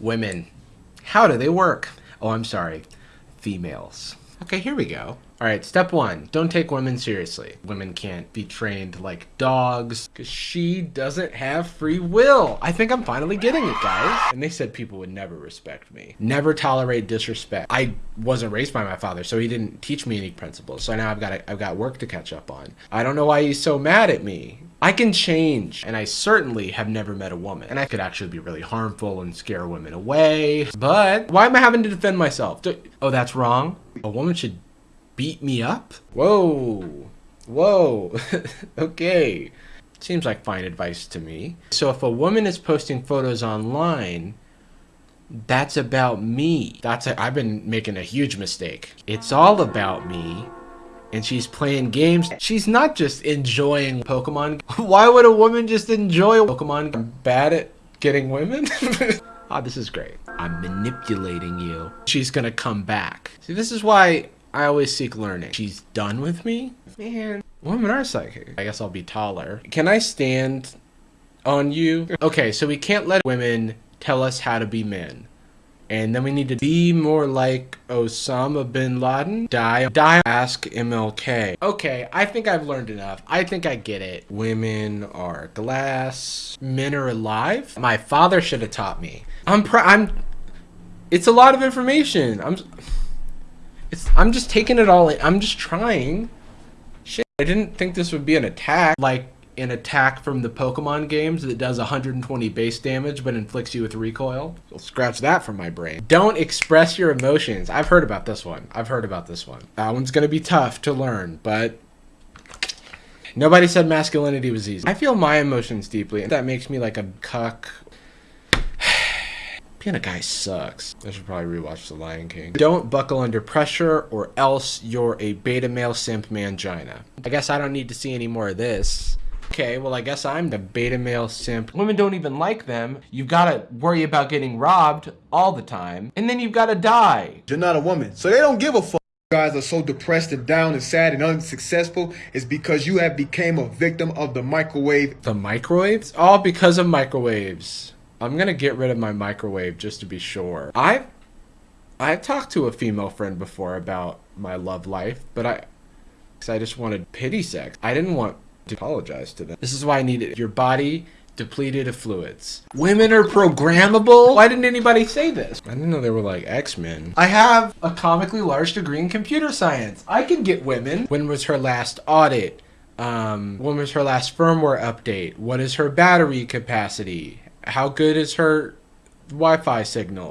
Women. How do they work? Oh, I'm sorry. Females. Okay, here we go. All right, step one, don't take women seriously. Women can't be trained like dogs because she doesn't have free will. I think I'm finally getting it, guys. And they said people would never respect me, never tolerate disrespect. I wasn't raised by my father, so he didn't teach me any principles. So now I've got I've got work to catch up on. I don't know why he's so mad at me. I can change, and I certainly have never met a woman. And I could actually be really harmful and scare women away. But why am I having to defend myself? Oh, that's wrong? A woman should beat me up? Whoa. Whoa. okay. Seems like fine advice to me. So if a woman is posting photos online, that's about me. That's a, I've been making a huge mistake. It's all about me and she's playing games. She's not just enjoying Pokemon. Why would a woman just enjoy Pokemon? I'm bad at getting women? oh, this is great. I'm manipulating you. She's gonna come back. See, this is why I always seek learning. She's done with me? Man, women are psychic. I guess I'll be taller. Can I stand on you? Okay, so we can't let women tell us how to be men. And then we need to be more like Osama bin Laden. Die. Die. Ask MLK. Okay, I think I've learned enough. I think I get it. Women are glass. Men are alive. My father should have taught me. I'm pr- I'm It's a lot of information. I'm It's I'm just taking it all in. I'm just trying. Shit. I didn't think this would be an attack. Like an attack from the Pokemon games that does 120 base damage but inflicts you with recoil. I'll scratch that from my brain. Don't express your emotions. I've heard about this one. I've heard about this one. That one's gonna be tough to learn, but nobody said masculinity was easy. I feel my emotions deeply. and That makes me like a cuck. Being a guy sucks. I should probably rewatch The Lion King. Don't buckle under pressure or else you're a beta male simp mangina. I guess I don't need to see any more of this. Okay, well, I guess I'm the beta male simp. Women don't even like them. You've got to worry about getting robbed all the time. And then you've got to die. You're not a woman, so they don't give a fuck. guys are so depressed and down and sad and unsuccessful is because you have became a victim of the microwave. The microwaves? All because of microwaves. I'm gonna get rid of my microwave just to be sure. I've I've talked to a female friend before about my love life, but I I just wanted pity sex. I didn't want to apologize to them. This is why I needed your body depleted of fluids. Women are programmable? Why didn't anybody say this? I didn't know they were like X-Men. I have a comically large degree in computer science. I can get women. When was her last audit? Um, when was her last firmware update? What is her battery capacity? How good is her Wi-Fi signal?